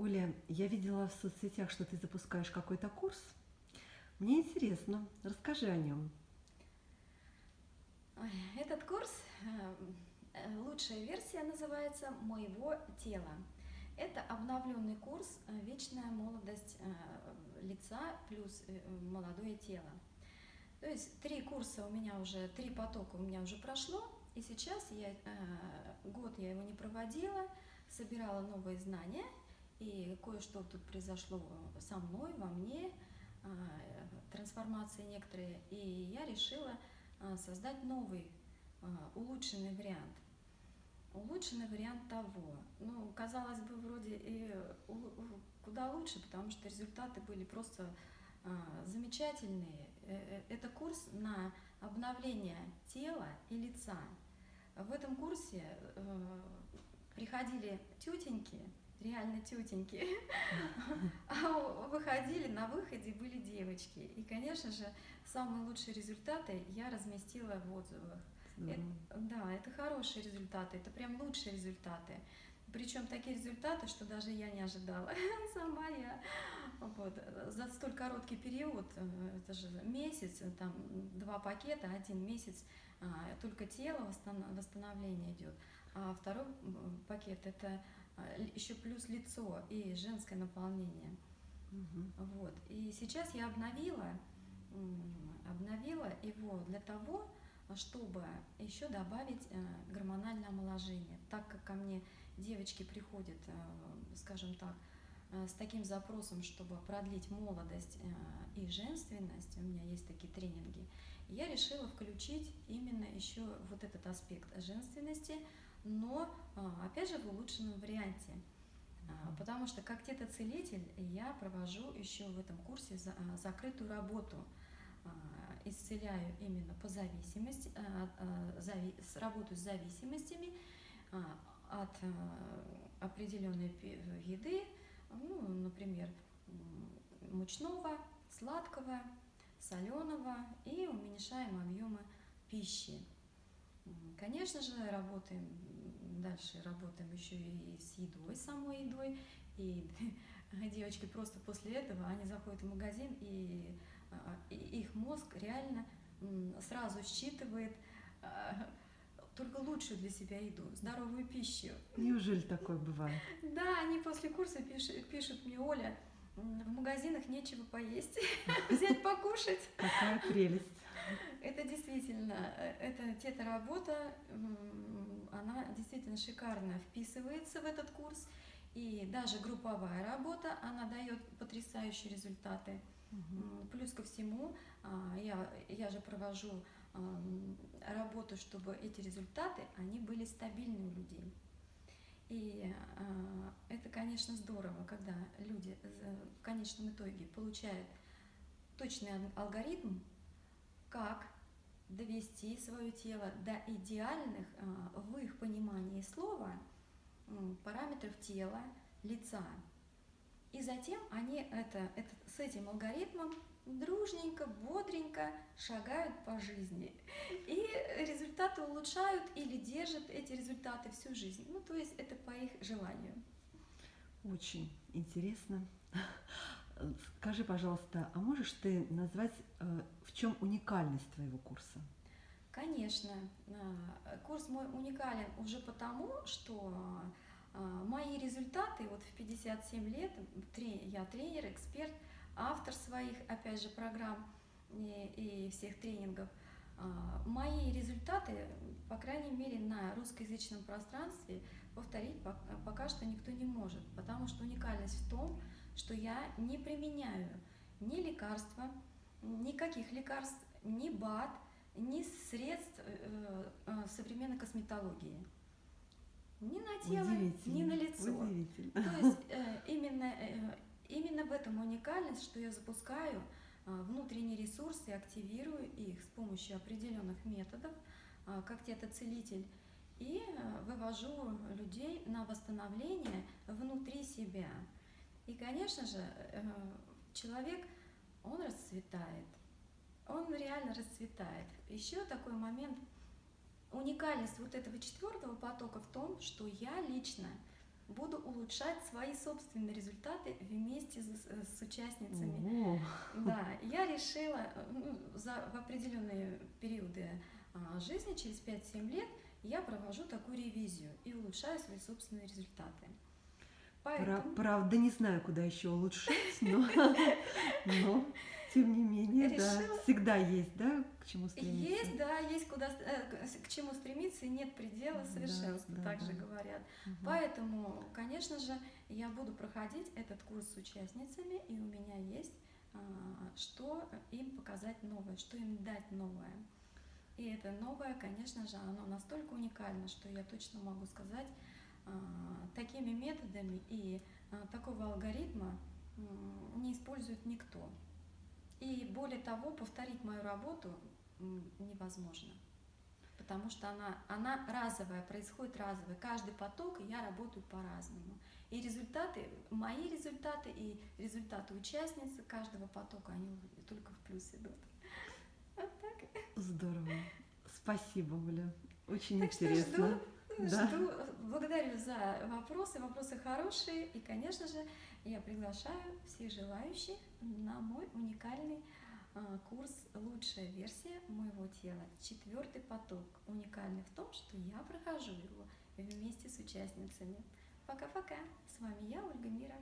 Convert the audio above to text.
Оля, я видела в соцсетях, что ты запускаешь какой-то курс. Мне интересно, расскажи о нем. Этот курс, э, лучшая версия называется «Моего тела». Это обновленный курс э, «Вечная молодость э, лица плюс молодое тело». То есть три курса у меня уже, три потока у меня уже прошло, и сейчас я, год я его не проводила, собирала новые знания – и кое-что тут произошло со мной, во мне, а, трансформации некоторые, и я решила а, создать новый, а, улучшенный вариант. Улучшенный вариант того. Ну, казалось бы, вроде и куда лучше, потому что результаты были просто замечательные. Э, э, это курс на обновление тела и лица. В этом курсе э, приходили тетеньки, реально тетеньки, а выходили, на выходе были девочки. И, конечно же, самые лучшие результаты я разместила в отзывах. Это, да, это хорошие результаты, это прям лучшие результаты. Причем такие результаты, что даже я не ожидала сама я. Вот. За столь короткий период, э, это же месяц, там два пакета, один месяц, а, только тело восстановление идет, а второй пакет это еще плюс лицо и женское наполнение. Угу. Вот. И сейчас я обновила, обновила его для того, чтобы еще добавить э, гормональное омоложение. Так как ко мне девочки приходят, э, скажем так, э, с таким запросом, чтобы продлить молодость и женственность, у меня есть такие тренинги, я решила включить именно еще вот этот аспект женственности, но, а, опять же, в улучшенном варианте. А, потому что как тета-целитель я провожу еще в этом курсе а, закрытую работу. Исцеляю именно по зависимости, работаю с зависимостями от определенной еды, ну, например, мучного, сладкого, соленого и уменьшаем объемы пищи. Конечно же, работаем дальше, работаем еще и с едой, самой едой. И девочки просто после этого, они заходят в магазин, и, а, и их мозг реально сразу считывает а, только лучшую для себя еду, здоровую пищу. Неужели такое бывает? Да, они после курса пишут, пишут мне, Оля, в магазинах нечего поесть, взять покушать. Какая прелесть. Это действительно, эта тета-работа, она действительно шикарно вписывается в этот курс. И даже групповая работа, она дает потрясающие результаты. Угу. Плюс ко всему, а, я, я же провожу работу, чтобы эти результаты, они были стабильны у людей. И э, это, конечно, здорово, когда люди в конечном итоге получают точный алгоритм, как довести свое тело до идеальных, э, в их понимании слова, параметров тела, лица. И затем они это, это, с этим алгоритмом дружненько, бодренько шагают по жизни. И результаты улучшают или держат эти результаты всю жизнь. Ну, то есть это по их желанию. Очень интересно. Скажи, пожалуйста, а можешь ты назвать, э, в чем уникальность твоего курса? Конечно. Э, курс мой уникален уже потому, что э, мои результаты, вот в 57 лет, я тренер, эксперт – автор своих, опять же, программ и, и всех тренингов. А, мои результаты, по крайней мере, на русскоязычном пространстве повторить пока что никто не может, потому что уникальность в том, что я не применяю ни лекарства, никаких лекарств, ни БАД, ни средств э, э, современной косметологии. Ни на тело, ни на лицо. То есть э, именно Именно в этом уникальность, что я запускаю внутренние ресурсы, активирую их с помощью определенных методов, как тета-целитель, и вывожу людей на восстановление внутри себя. И, конечно же, э, человек, он расцветает, он реально расцветает. Еще такой момент, уникальность вот этого четвертого потока в том, что я лично буду улучшать свои собственные результаты вместе с, с участницами. О, Да, я решила э, ну, за, в определенные периоды а, жизни, через 5-7 лет, я провожу такую ревизию и улучшаю свои собственные результаты. Поэтому правда, не знаю, куда еще улучшить, но, но тем не менее, да, Решила- всегда есть, да, к чему стремиться. есть, да, есть куда, э, к- чему стремиться, и нет предела Да, совершенства, да, так же да. говорят. Мгм. Поэтому, конечно же, я буду проходить этот курс с участницами, и у меня есть а, что им показать новое, что им дать новое. И это новое, конечно же, оно настолько уникально, что я точно могу сказать, такими методами и а, такого алгоритма м, не использует никто. И более того, повторить мою работу невозможно. Потому что она, она разовая, происходит разовая. Каждый поток, и я работаю по-разному. И результаты, мои результаты и результаты участницы каждого потока, они только в плюс идут. Вот так. Здорово. Спасибо, Оля. Очень Так что интересно. Да. Жду, благодарю за вопросы, вопросы хорошие. И, конечно же, я приглашаю всех желающих на мой уникальный а, курс «Лучшая версия моего тела». Четвертый поток. Уникальный в том, что я прохожу его вместе с участницами. Пока-пока. С вами я, Ольга Мира.